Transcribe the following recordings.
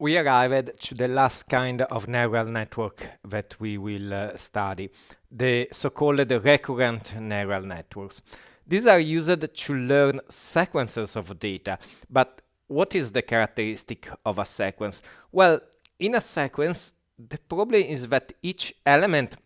we arrived to the last kind of neural network that we will uh, study, the so-called recurrent neural networks. These are used to learn sequences of data, but what is the characteristic of a sequence? Well, in a sequence, the problem is that each element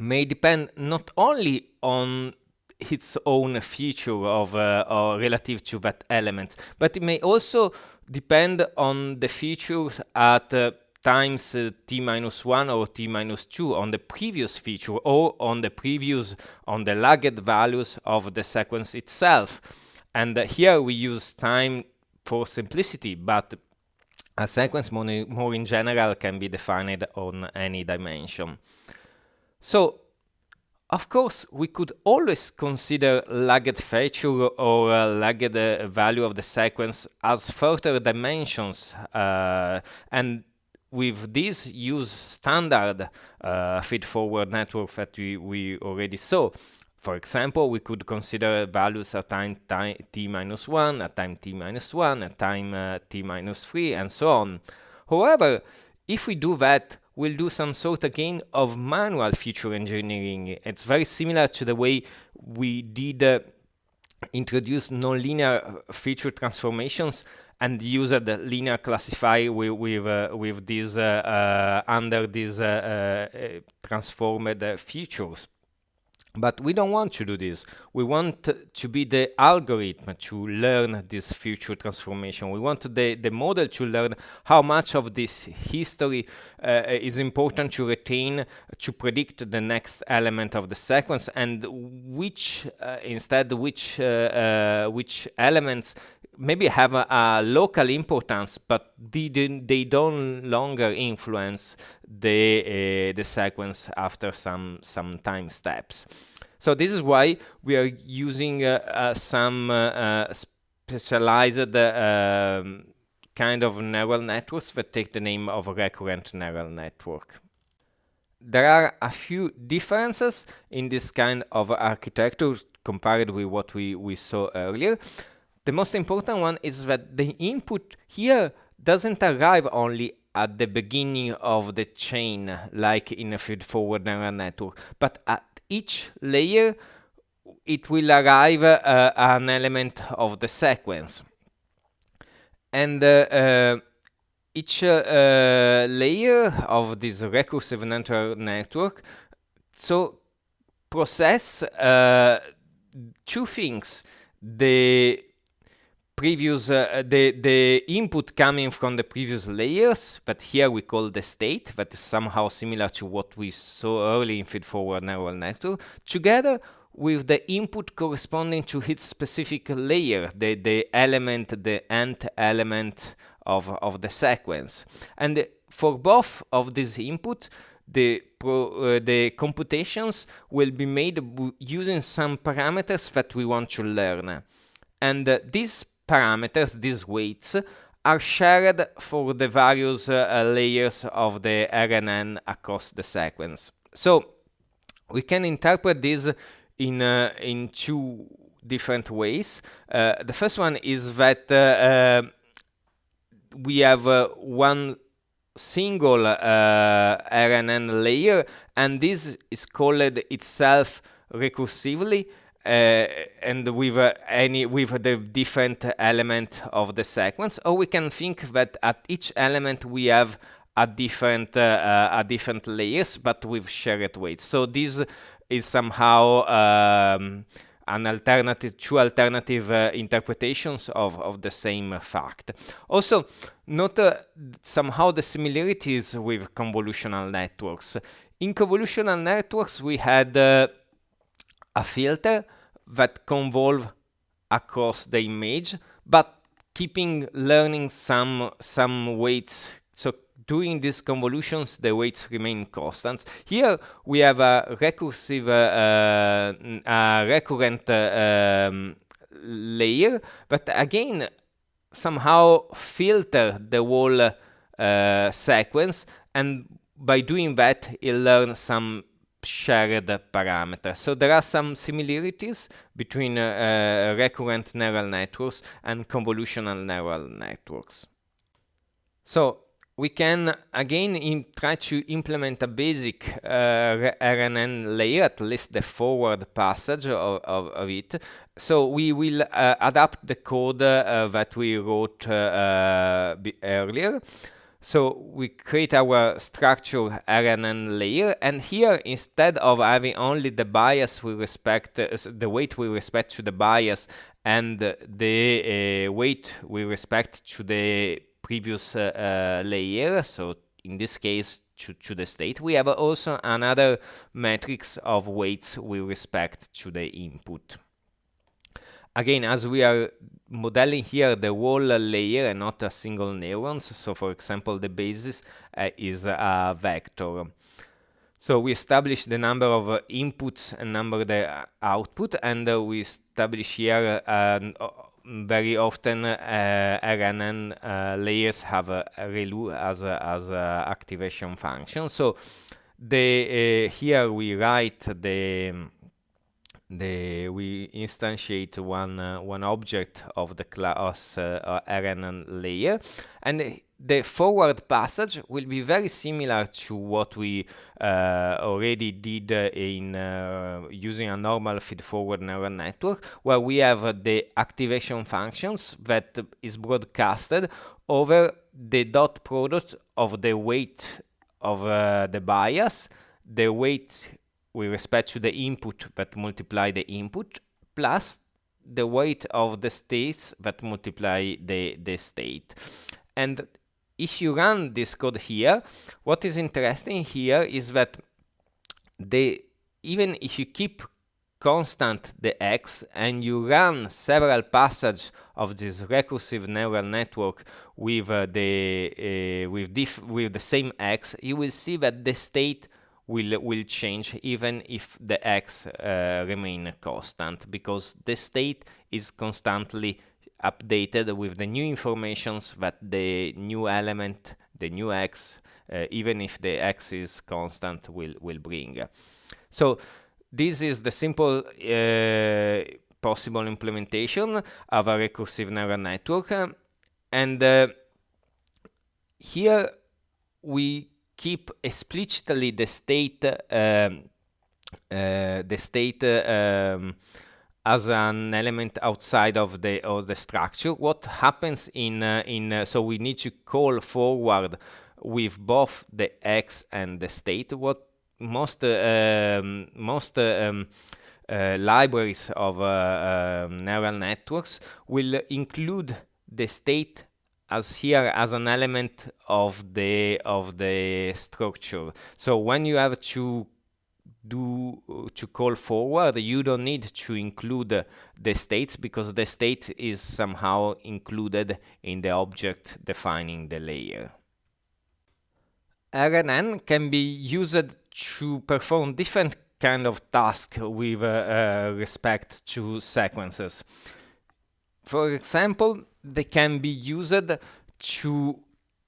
may depend not only on its own feature of uh, or relative to that element, but it may also depend on the features at uh, times uh, t minus 1 or t minus 2 on the previous feature or on the previous on the lagged values of the sequence itself. And uh, here we use time for simplicity but a sequence more, more in general can be defined on any dimension. So of course, we could always consider lagged feature or uh, lagged uh, value of the sequence as further dimensions, uh, and with this use standard uh, feed-forward network that we, we already saw. For example, we could consider values at time, t minus 1, at time t minus 1, at time uh, t minus 3, and so on. However, if we do that, we'll do some sort again of manual feature engineering. It's very similar to the way we did uh, introduce nonlinear feature transformations and use the linear classifier with with, uh, with these uh, uh under these uh, uh, transformed features. But we don't want to do this. We want to be the algorithm to learn this feature transformation. We want the, the model to learn how much of this history uh, is important to retain to predict the next element of the sequence and which, uh, instead, which, uh, uh which elements maybe have a, a, local importance, but they, they don't longer influence the uh, the sequence after some some time steps. So this is why we are using uh, uh, some uh, specialized um, kind of neural networks that take the name of a recurrent neural network. There are a few differences in this kind of architecture compared with what we, we saw earlier. The most important one is that the input here doesn't arrive only at the beginning of the chain, like in a feed-forward neural network, but at each layer it will arrive uh, an element of the sequence. And uh, uh, each uh, layer of this recursive neural network so process uh, two things. The previous uh, the the input coming from the previous layers but here we call the state that is somehow similar to what we saw early in feed forward neural network together with the input corresponding to its specific layer the the element the nth element of of the sequence. And for both of these input the pro, uh, the computations will be made using some parameters that we want to learn. And uh, these parameters, these weights, are shared for the various uh, layers of the RNN across the sequence. So we can interpret this in, uh, in two different ways. Uh, the first one is that uh, uh, we have uh, one single RNN layer and this is called itself recursively and with uh, any with the different element of the sequence. Or we can think that at each element we have a different uh, a different layers but with shared weights so this is somehow um, an alternative two alternative uh, interpretations of, of the same fact. Also note uh, somehow the similarities with convolutional networks. In convolutional networks we had uh, a filter that convolve across the image, but keeping learning some some weights. So doing these convolutions, the weights remain constant. Here we have a recursive, uh, a recurrent uh, um, layer, but again somehow filter the whole uh, sequence, and by doing that, it learns some shared parameter. So there are some similarities between uh, uh, recurrent neural networks and convolutional neural networks. So we can again try to implement a basic uh, RNN layer, at least the forward passage of, of, of it. So we will uh, adapt the code uh, that we wrote uh, earlier. So we create our structure RNN layer, and here instead of having only the bias we respect, uh, the weight we respect to the bias, and the weight we respect to the previous uh, uh, layer, so in this case to, to the state, we have also another matrix of weights we respect to the input. Again, as we are modeling here the whole layer and not a single neurons, so for example, the basis uh, is a vector. So we establish the number of uh, inputs and number the output, and uh, we establish here very often uh, RNN uh, layers have a, ReLU as a, as a activation function. So the uh, here we write the the we instantiate one uh, one object of the class uh, RNN layer, and the forward passage will be very similar to what we uh, already did uh, in uh, using a normal feed-forward neural network, where we have uh, the activation functions that is broadcasted over the dot product of the weight of uh, the bias, the weight with respect to the input that multiply the input, plus the weight of the states that multiply the, the state. And if you run this code here, what is interesting here is that the even if you keep constant the x and you run several passages of this recursive neural network with uh, the uh, with with the same x, you will see that the state will will change even if the x uh, remain constant because the state is constantly updated with the new informations that the new element, the new x, uh, even if the x is constant, will, will bring. So this is the simple uh, possible implementation of a recursive neural network. and uh, here we keep explicitly the state um, uh, the state um, as an element outside of the of the structure. What happens in uh, in uh, so we need to call forward with both the x and the state. What most uh, um, most uh, um, libraries of um, neural networks will include the state as here as an element of the of the structure. So when you have to do to call forward, you don't need to include the states because the state is somehow included in the object defining the layer. RNN can be used to perform different kind of tasks with uh, uh, respect to sequences. For example, they can be used to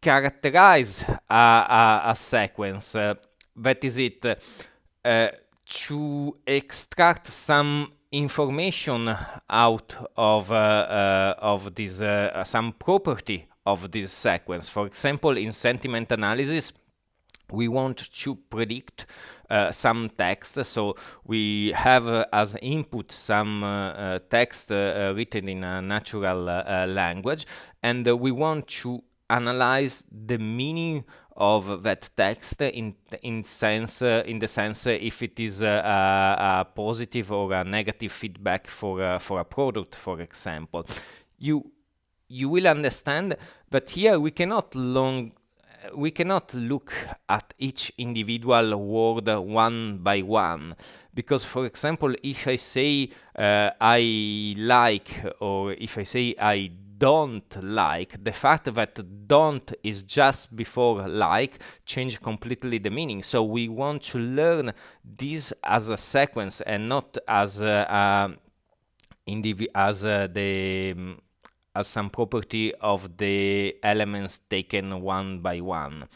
characterize a, a, a sequence. Uh, that is it uh, to extract some information out of uh, uh, of this uh, some property of this sequence. For example, in sentiment analysis, we want to predict uh, some text. So we have uh, as input some uh, text written in a natural language, and we want to analyze the meaning of that text in in sense uh, in the sense uh, if it is a, a, positive or a negative feedback for for a product for example you you will understand but here we cannot long we cannot look at each individual word one by one because for example if i say uh, i like or if i say i don't like, the fact that don't is just before like change completely the meaning. So we want to learn this as a sequence and not as uh, um, a, as uh, the um, as some property of the elements taken one by one.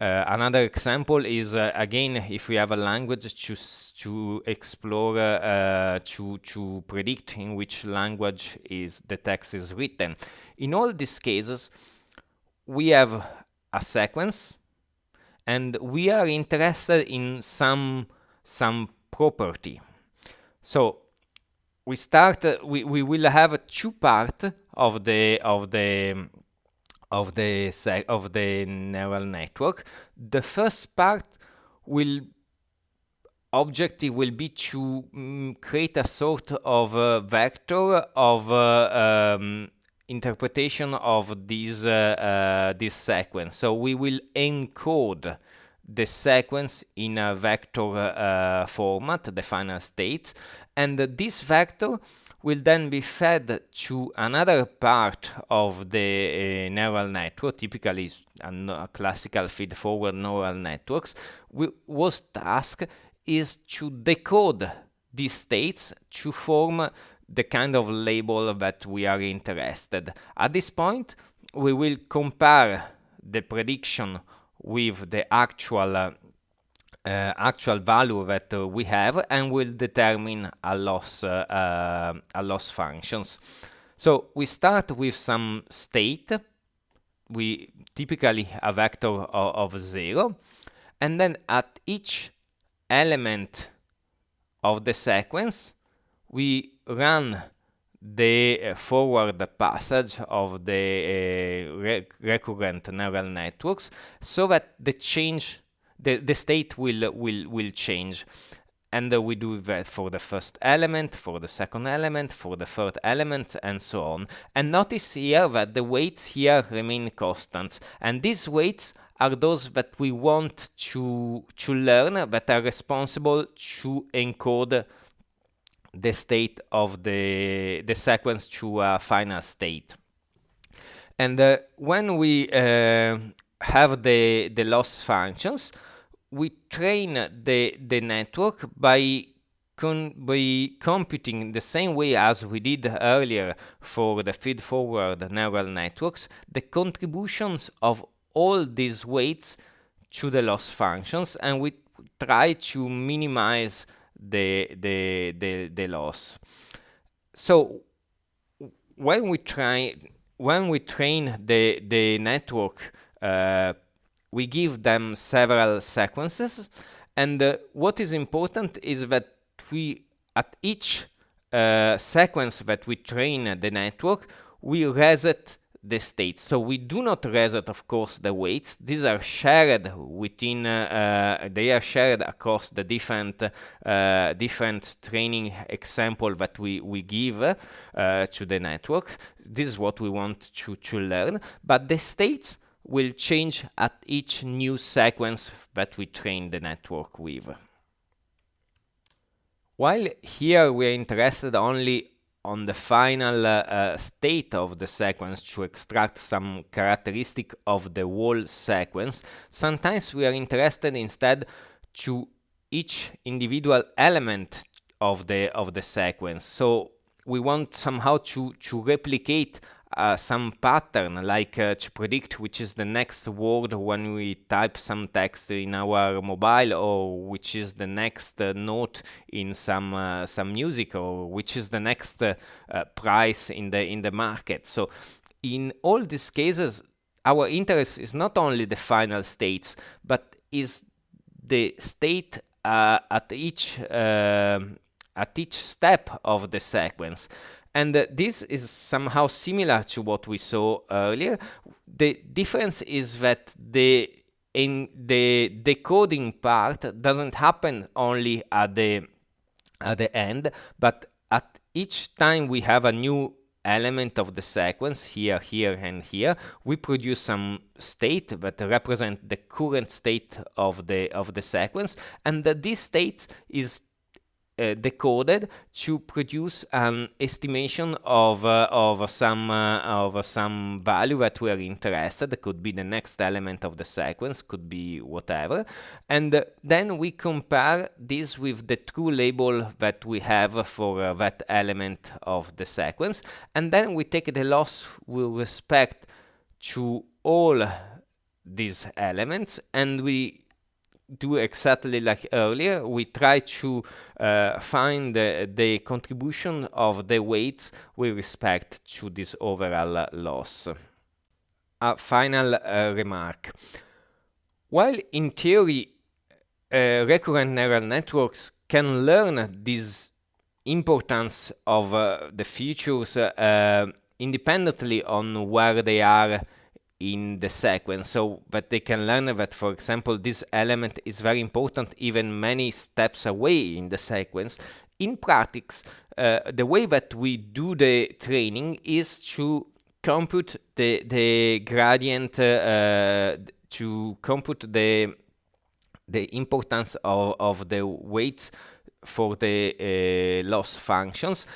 Uh, another example is uh, again if we have a language to to explore uh, to to predict in which language is the text is written. In all these cases, we have a sequence and we are interested in some some property. So we start uh, we, we will have two part of the of the of the of the neural network. The first part will objective will be to mm, create a sort of vector of uh, um, interpretation of this uh, uh, this sequence. So we will encode the sequence in a vector uh, format, the final state, and this vector will then be fed to another part of the uh, neural network, typically a, a classical feed-forward neural networks, was task is to decode these states to form the kind of label that we are interested. At this point, we will compare the prediction with the actual uh, actual value that uh, we have and will determine a loss uh, uh, a loss functions. So we start with some state, we typically a vector of, of zero, and then at each element of the sequence we run the uh, forward passage of the uh, re recurrent neural networks so that the change the, the state will will will change and uh, we do that for the first element, for the second element, for the third element, and so on. And notice here that the weights here remain constant, and these weights are those that we want to to learn that are responsible to encode the state of the, the sequence to a final state. And uh, when we uh, have the, the loss functions, we train the, the network by con by computing the same way as we did earlier for the feed-forward neural networks, the contributions of all these weights to the loss functions, and we try to minimize the, the, the, the loss. So when we try when we train the, the network, uh, we give them several sequences, and uh, what is important is that we, at each uh, sequence that we train the network, we reset the states. So we do not reset, of course, the weights. These are shared within, uh, uh, they are shared across the different uh, different training example that we, we give uh, to the network. This is what we want to, to learn. But the states will change at each new sequence that we train the network with. While here we are interested only on the final uh, state of the sequence to extract some characteristic of the whole sequence, sometimes we are interested instead to each individual element of the of the sequence. So we want somehow to to replicate uh, some pattern, like uh, to predict which is the next word when we type some text in our mobile, or which is the next uh, note in some uh, some music, or which is the next uh, uh, price in the in the market. So, in all these cases, our interest is not only the final states, but is the state at each at each step of the sequence. And uh, this is somehow similar to what we saw earlier. The difference is that the in the decoding part doesn't happen only at the at the end, but at each time we have a new element of the sequence here, here, and here, we produce some state that represent the current state of the of the sequence, and that this state is uh, decoded to produce an estimation of uh, of some uh, of some value that we are interested. It could be the next element of the sequence, could be whatever, and then we compare this with the true label that we have for uh, that element of the sequence, and then we take the loss with respect to all these elements, and we do exactly like earlier. We try to uh, find the, the, contribution of the weights with respect to this overall loss. a final uh, remark. While in theory, uh, recurrent neural networks can learn this importance of uh, the features uh, independently on where they are in the sequence. So that they can learn that for example this element is very important even many steps away in the sequence. In practice uh, the way that we do the training is to compute the the gradient uh, to compute the the importance of, of the weights for the uh, loss functions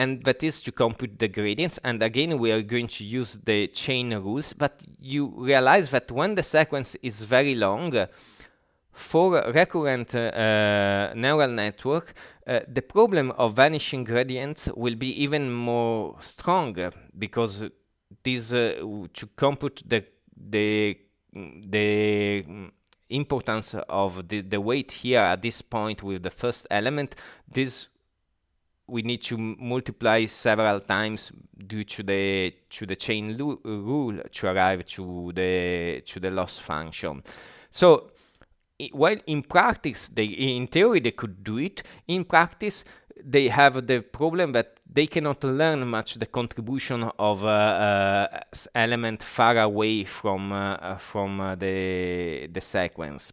and that is to compute the gradients. And again we are going to use the chain rules but you realize that when the sequence is very long for a recurrent uh, neural network uh, the problem of vanishing gradients will be even more strong because this uh, to compute the the the importance of the, the weight here at this point with the first element, this we need to multiply several times due to the to the chain rule to arrive to the to the loss function. So while in practice they in theory they could do it, in practice they have the problem that they cannot learn much the contribution of uh, uh, element far away from uh, from uh, the the sequence.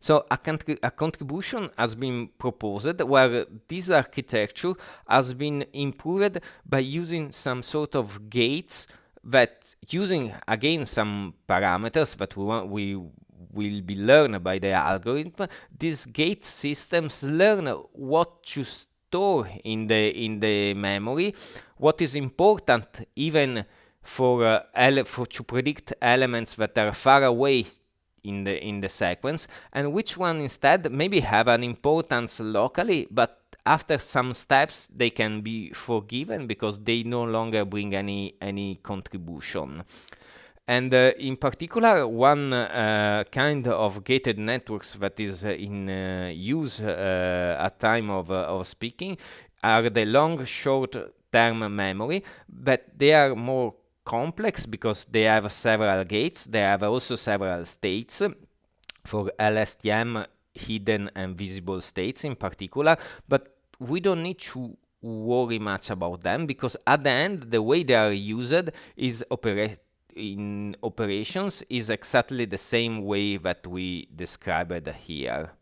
So a, a, contribution has been proposed where this architecture has been improved by using some sort of gates that using again some parameters that we want we will be learned by the algorithm, these gate systems learn what to store in the in the memory, what is important even for, uh, for to predict elements that are far away in the in the sequence, and which one instead maybe have an importance locally, but after some steps they can be forgiven because they no longer bring any any contribution. And uh, in particular, one uh, kind of gated networks that is uh, in uh, use uh, at time of, uh, of speaking are the long short-term memory, but they are more complex because they have several gates. They have also several states for LSTM, hidden and visible states in particular, but we don't need to worry much about them because at the end, the way they are used is operate in operations is exactly the same way that we described here.